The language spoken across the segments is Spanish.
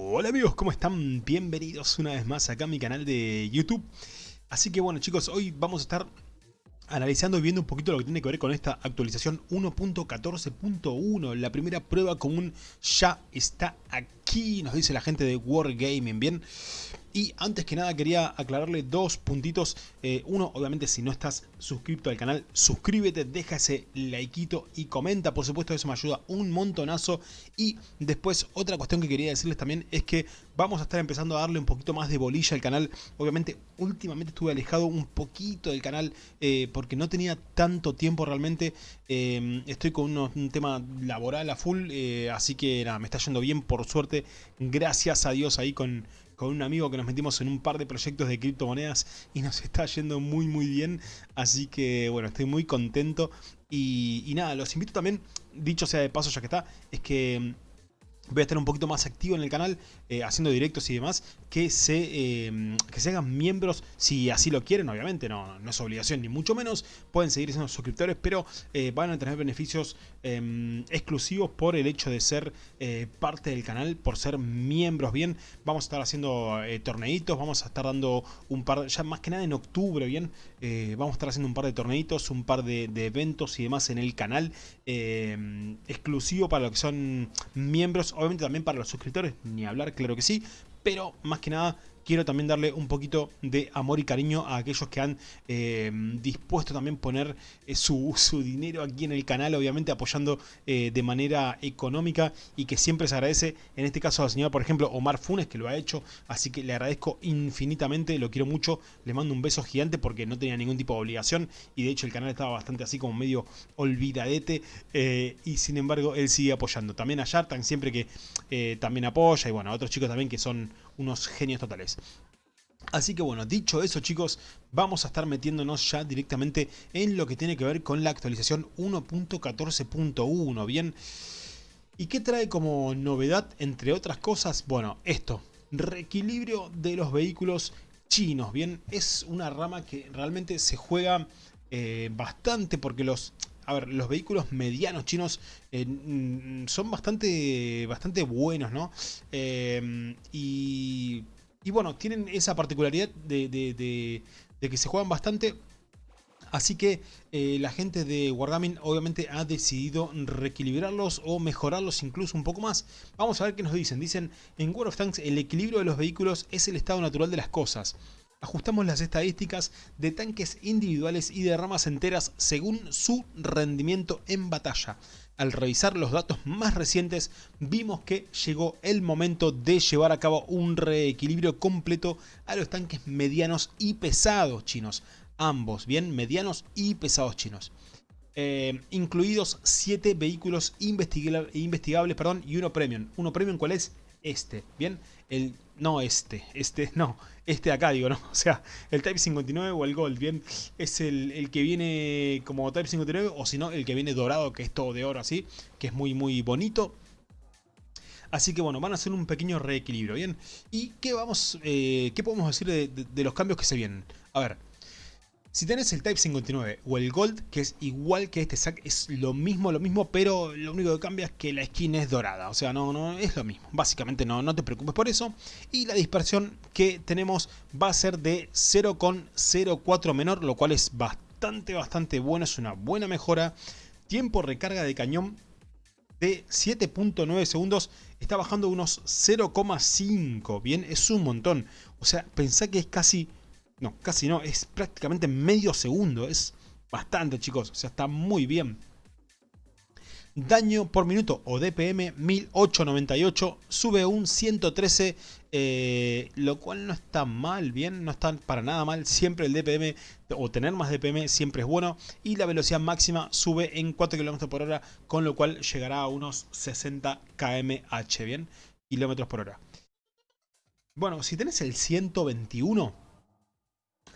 Hola amigos, ¿cómo están? Bienvenidos una vez más acá a mi canal de YouTube. Así que bueno chicos, hoy vamos a estar analizando y viendo un poquito lo que tiene que ver con esta actualización 1.14.1. La primera prueba común ya está aquí, nos dice la gente de Wargaming, ¿bien? Y antes que nada quería aclararle dos puntitos. Eh, uno, obviamente si no estás suscrito al canal, suscríbete, deja ese likeito y comenta. Por supuesto eso me ayuda un montonazo. Y después otra cuestión que quería decirles también es que vamos a estar empezando a darle un poquito más de bolilla al canal. Obviamente últimamente estuve alejado un poquito del canal eh, porque no tenía tanto tiempo realmente. Eh, estoy con un tema laboral a full, así que nada, me está yendo bien por suerte. Gracias a Dios ahí con con un amigo que nos metimos en un par de proyectos de criptomonedas y nos está yendo muy muy bien. Así que bueno, estoy muy contento. Y, nada, los invito también, dicho sea de paso ya que está, es que voy a estar un poquito más activo en el canal, eh, haciendo directos y demás, que se, eh, que se hagan miembros si así lo quieren, obviamente, no, no es obligación ni mucho menos, pueden seguir siendo suscriptores, pero eh, van a tener beneficios em, exclusivos por el hecho de ser parte del canal, por ser miembros, bien, vamos a estar haciendo torneitos, vamos a estar dando un par, ya más que nada en octubre, bien, vamos a estar haciendo un par de torneitos, un par de, de eventos y demás en el canal, em, exclusivo para los que son miembros, obviamente también para los suscriptores, ni hablar, claro que sí, pero más que nada quiero también darle un poquito de amor y cariño a aquellos que han eh, dispuesto también poner eh, su, dinero aquí en el canal, obviamente apoyando eh, de manera económica y que siempre se agradece, en este caso al señor, por ejemplo, Omar Funes, que lo ha hecho, así que le agradezco infinitamente, lo quiero mucho, le mando un beso gigante porque no tenía ningún tipo de obligación y de hecho el canal estaba bastante así como medio olvidadete y sin embargo él sigue apoyando. También a Yartan siempre que también apoya y bueno, a otros chicos también que son unos genios totales. Así que bueno, dicho eso chicos, vamos a estar metiéndonos ya directamente en lo que tiene que ver con la actualización 1.14.1, ¿bien? ¿Y qué trae como novedad, entre otras cosas? Bueno, esto, reequilibrio de los vehículos chinos, ¿bien? Es una rama que realmente se juega eh, bastante porque los... A ver, los vehículos medianos chinos eh, son bastante, bastante buenos, ¿no? Eh, y y bueno, tienen esa particularidad de, que se juegan bastante. Así que eh, la gente de Wargaming obviamente ha decidido reequilibrarlos o mejorarlos incluso un poco más. Vamos a ver qué nos dicen. Dicen, en World of Tanks el equilibrio de los vehículos es el estado natural de las cosas. Ajustamos las estadísticas de tanques individuales y de ramas enteras según su rendimiento en batalla al revisar los datos más recientes, vimos que llegó el momento de llevar a cabo un reequilibrio completo a los tanques medianos y pesados chinos. Ambos, bien, medianos y pesados chinos. Eh, incluidos 7 vehículos investigables y uno premium. Uno premium, ¿cuál es? Este, ¿bien? El, no este, este, no, este de acá digo, ¿no? O sea, el Type 59 o el Gold, ¿bien? Es el, que viene como Type 59 o si no, el que viene dorado, que es todo de oro así, que es muy, muy bonito. Así que bueno, van a hacer un pequeño reequilibrio, ¿bien? ¿Y qué, vamos, eh, qué podemos decir de los cambios que se vienen? A ver, si tenés el Type 59 o el Gold, que es igual que este sac, es lo mismo, lo mismo, pero lo único que cambia es que la skin es dorada. O sea, no, no es lo mismo. Básicamente no, no te preocupes por eso. Y la dispersión que tenemos va a ser de 0,04 menor, lo cual es bastante, bastante bueno. Es una buena mejora. Tiempo recarga de cañón de 7.9 segundos está bajando unos 0,5. Bien, es un montón. O sea, pensá que es casi no, casi no, es prácticamente medio segundo, es bastante chicos, o sea, está muy bien. Daño por minuto o DPM 1898 sube un 113, eh, lo cual no está mal, bien, no está para nada mal. Siempre el DPM o tener más DPM siempre es bueno. Y la velocidad máxima sube en 4 km por hora, con lo cual llegará a unos 60 kmh, bien, kilómetros por hora. Bueno, si tenés el 121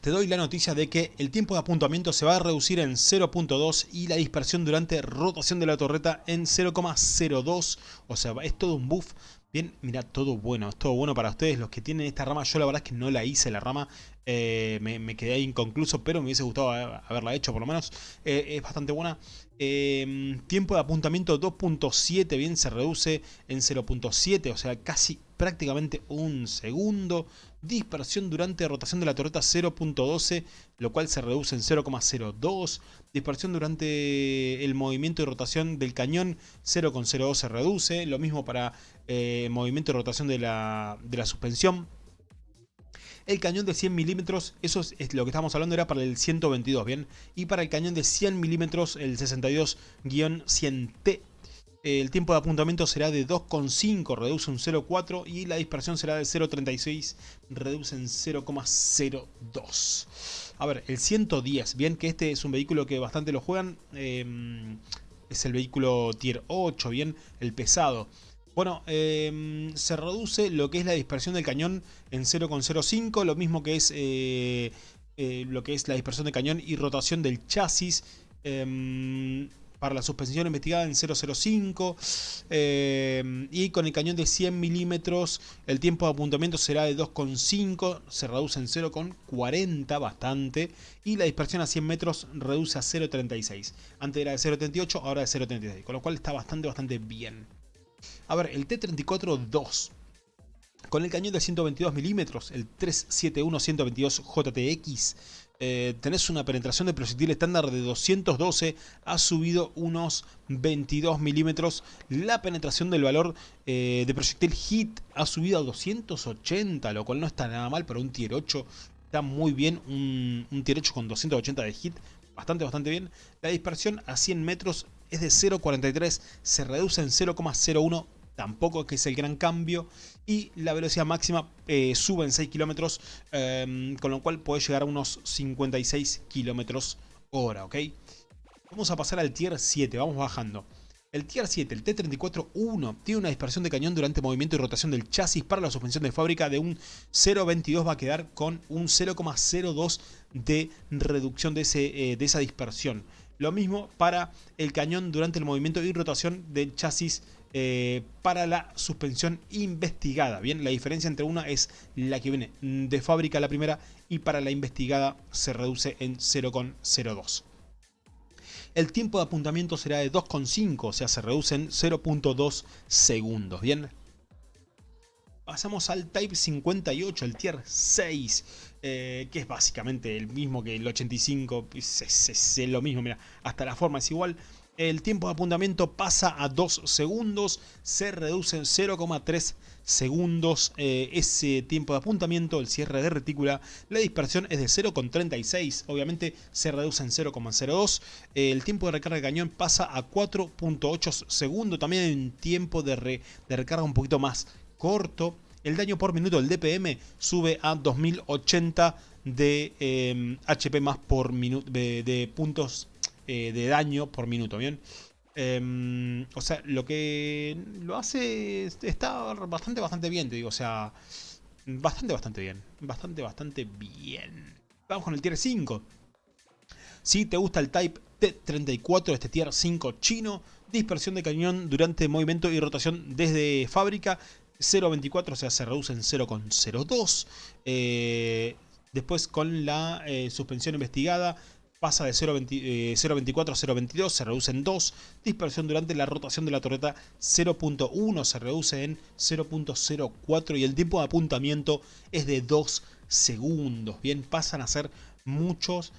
te doy la noticia de que el tiempo de apuntamiento se va a reducir en 0.2 y la dispersión durante rotación de la torreta en 0.02. O sea, es todo un buff Bien, mira, todo bueno, es todo bueno para ustedes. Los que tienen esta rama, yo la verdad es que no la hice la rama, eh, me, quedé ahí inconcluso, pero me hubiese gustado haberla hecho por lo menos. Eh, es bastante buena. Em, tiempo de apuntamiento 2.7, bien, se reduce en 0.7, o sea, casi prácticamente un segundo. Dispersión durante rotación de la torreta 0.12, lo cual se reduce en 0.02. Dispersión durante el movimiento de rotación del cañón 0.02 se reduce. Lo mismo para eh, movimiento de rotación de la, de la suspensión el cañón de 100 milímetros, eso es, lo que estamos hablando, era para el 122, ¿bien? Y para el cañón de 100 milímetros, el 62-100T, el tiempo de apuntamiento será de 2,5, reduce un 0,4 y la dispersión será de 0,36, reduce en 0,02. A ver, el 110, bien que este es un vehículo que bastante lo juegan, em, es el vehículo tier 8, bien, el pesado. Bueno, em, se reduce lo que es la dispersión del cañón en 0,05, lo mismo que es eh, eh, lo que es la dispersión del cañón y rotación del chasis. Em, para la suspensión investigada en 0,05 em, y con el cañón de 100 milímetros el tiempo de apuntamiento será de 2,5 se reduce en 0,40 bastante y la dispersión a 100 metros reduce a 0,36 antes era de 0,38 ahora de 0,36 con lo cual está bastante bastante bien. A ver, el T-34-2 con el cañón de 122 milímetros, el 371-122 JTX, eh, tenés una penetración de proyectil estándar de 212, ha subido unos 22 milímetros. La penetración del valor eh, de proyectil HIT ha subido a 280, lo cual no está nada mal para un tier 8. Está muy bien, un, tier 8 con 280 de HIT, bastante, bastante bien. La dispersión a 100 metros es de 0.43, se reduce en 0.01 tampoco que es el gran cambio y la velocidad máxima eh, sube en 6 kilómetros em, con lo cual puede llegar a unos 56 kilómetros hora, ¿ok? Vamos a pasar al tier 7, vamos bajando. El tier 7, el T-34-1, tiene una dispersión de cañón durante movimiento y rotación del chasis para la suspensión de fábrica de un 0.22 va a quedar con un 0.02 de reducción de, ese, eh, de esa dispersión. Lo mismo para el cañón durante el movimiento y rotación del chasis eh, para la suspensión investigada. Bien, la diferencia entre una es la que viene de fábrica la primera y para la investigada se reduce en 0,02. El tiempo de apuntamiento será de 2,5, o sea, se reduce en 0.2 segundos. Bien, pasamos al Type 58, el Tier 6. Eh, que es básicamente el mismo que el 85, es, lo mismo, mira, hasta la forma es igual. El tiempo de apuntamiento pasa a 2 segundos, se reduce en 0,3 segundos eh, ese tiempo de apuntamiento, el cierre de retícula, la dispersión es de 0,36, obviamente se reduce en 0,02, el tiempo de recarga de cañón pasa a 4,8 segundos, también hay un tiempo de, recarga un poquito más corto, el daño por minuto del DPM sube a 2080 de HP em, más por minuto de, puntos eh, de daño por minuto, ¿bien? Em, o sea, lo que lo hace está bastante, bastante bien, te digo, o sea, bastante, bastante bien, bastante, bastante bien. Vamos con el tier 5. Si te gusta el Type T34, este tier 5 chino, dispersión de cañón durante movimiento y rotación desde fábrica, 0.24, o sea, se reduce en 0.02. Eh, después con la eh, suspensión investigada pasa de 0.24 a 0.22, se reduce en 2. Dispersión durante la rotación de la torreta 0.1, se reduce en 0.04 y el tiempo de apuntamiento es de 2 segundos. Bien, pasan a ser muchos,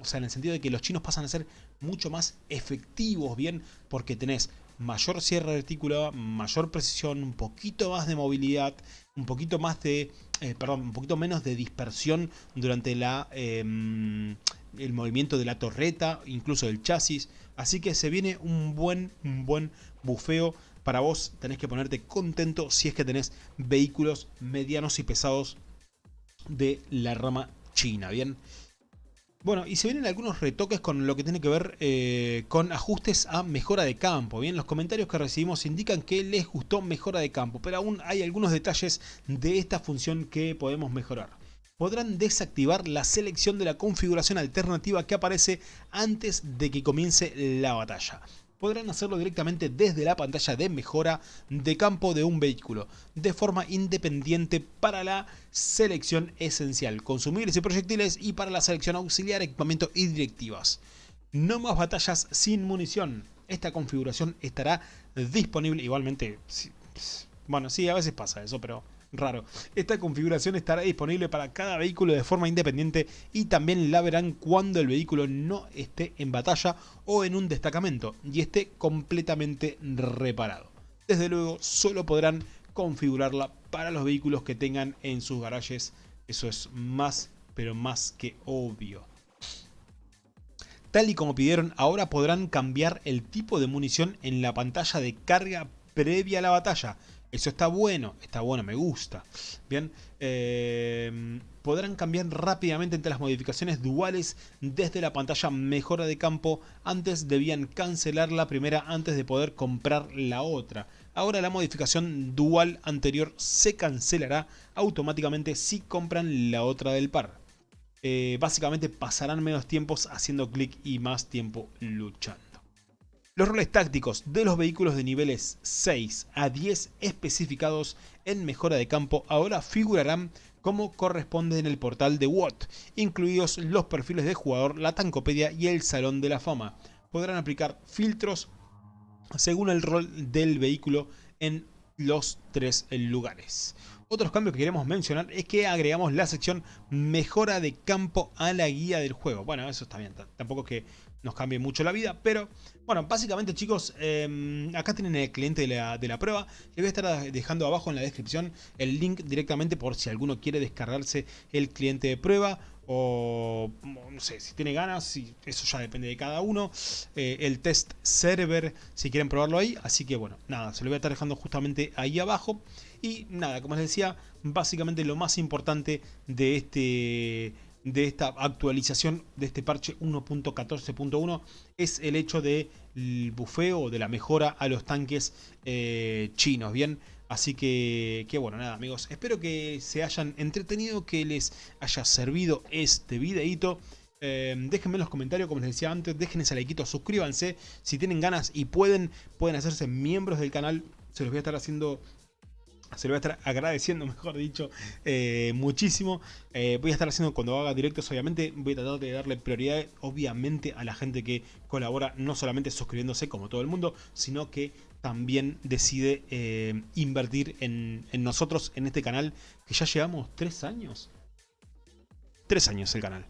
o sea, en el sentido de que los chinos pasan a ser mucho más efectivos, bien, porque tenés mayor cierre retícula, mayor precisión, un poquito más de movilidad, un poquito más de, eh, perdón, un poquito menos de dispersión durante la, em, el movimiento de la torreta, incluso del chasis. Así que se viene un buen, un buen bufeo para vos. Tenés que ponerte contento si es que tenés vehículos medianos y pesados de la rama china, ¿bien? Bueno, y se vienen algunos retoques con lo que tiene que ver eh, con ajustes a mejora de campo. Bien, los comentarios que recibimos indican que les gustó mejora de campo, pero aún hay algunos detalles de esta función que podemos mejorar. Podrán desactivar la selección de la configuración alternativa que aparece antes de que comience la batalla. podrán hacerlo directamente desde la pantalla de mejora de campo de un vehículo, de forma independiente para la selección esencial, consumibles y proyectiles y para la selección auxiliar, equipamiento y directivas. No más batallas sin munición. Esta configuración estará disponible igualmente... Bueno, sí, a veces pasa eso, pero raro. Esta configuración estará disponible para cada vehículo de forma independiente y también la verán cuando el vehículo no esté en batalla o en un destacamento y esté completamente reparado. Desde luego solo podrán configurarla para los vehículos que tengan en sus garajes. Eso es más, pero más que obvio. Tal y como pidieron, ahora podrán cambiar el tipo de munición en la pantalla de carga previa a la batalla. Eso está bueno, está bueno, me gusta. Bien, eh, podrán cambiar rápidamente entre las modificaciones duales desde la pantalla mejora de campo. Antes debían cancelar la primera antes de poder comprar la otra. Ahora la modificación dual anterior se cancelará automáticamente si compran la otra del par. Eh, básicamente pasarán menos tiempos haciendo clic y más tiempo luchando. Los roles tácticos de los vehículos de niveles 6 a 10 especificados en mejora de campo ahora figurarán como corresponde en el portal de WOT, incluidos los perfiles de jugador, la tancopedia y el salón de la fama. Podrán aplicar filtros según el rol del vehículo en los tres lugares. Otros cambios que queremos mencionar es que agregamos la sección mejora de campo a la guía del juego. Bueno, eso está bien, tampoco es que nos cambie mucho la vida, pero bueno, básicamente chicos, em, acá tienen el cliente de la, de la, prueba. Les voy a estar dejando abajo en la descripción el link directamente por si alguno quiere descargarse el cliente de prueba o no sé, si tiene ganas, eso ya depende de cada uno. Eh, el test server, si quieren probarlo ahí. Así que bueno, nada, se lo voy a estar dejando justamente ahí abajo. Y nada, como les decía, básicamente lo más importante de este de esta actualización de este parche 1.14.1 es el hecho del bufeo, de la mejora a los tanques eh, chinos, ¿bien? Así que, que bueno, nada amigos, espero que se hayan entretenido, que les haya servido este videito. Eh, déjenme en los comentarios, como les decía antes, dejen ese like, suscríbanse. Si tienen ganas y pueden, pueden hacerse miembros del canal. Se los voy a estar haciendo se lo voy a estar agradeciendo, mejor dicho, eh, muchísimo. Eh, voy a estar haciendo cuando haga directos, obviamente, voy a tratar de darle prioridad, obviamente, a la gente que colabora, no solamente suscribiéndose como todo el mundo, sino que también decide eh, invertir en, en nosotros, en este canal, que ya llevamos tres años. Tres años el canal.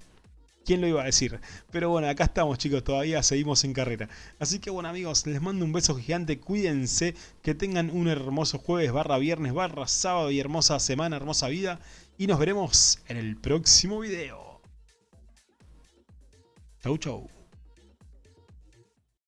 ¿Quién lo iba a decir? Pero bueno, acá estamos chicos, todavía seguimos en carrera. Así que bueno amigos, les mando un beso gigante, cuídense, que tengan un hermoso jueves, barra viernes, barra sábado y hermosa semana, hermosa vida. Y nos veremos en el próximo video. Chau chau.